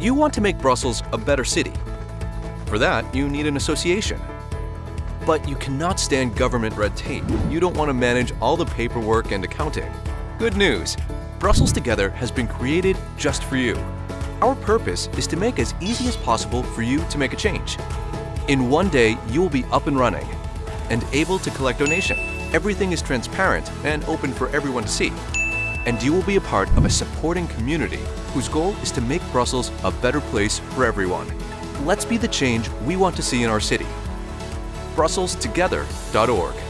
You want to make Brussels a better city. For that, you need an association. But you cannot stand government red tape. You don't want to manage all the paperwork and accounting. Good news! Brussels Together has been created just for you. Our purpose is to make as easy as possible for you to make a change. In one day, you will be up and running and able to collect donation. Everything is transparent and open for everyone to see. And you will be a part of a supporting community whose goal is to make Brussels a better place for everyone. Let's be the change we want to see in our city. BrusselsTogether.org